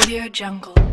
Audio Jungle.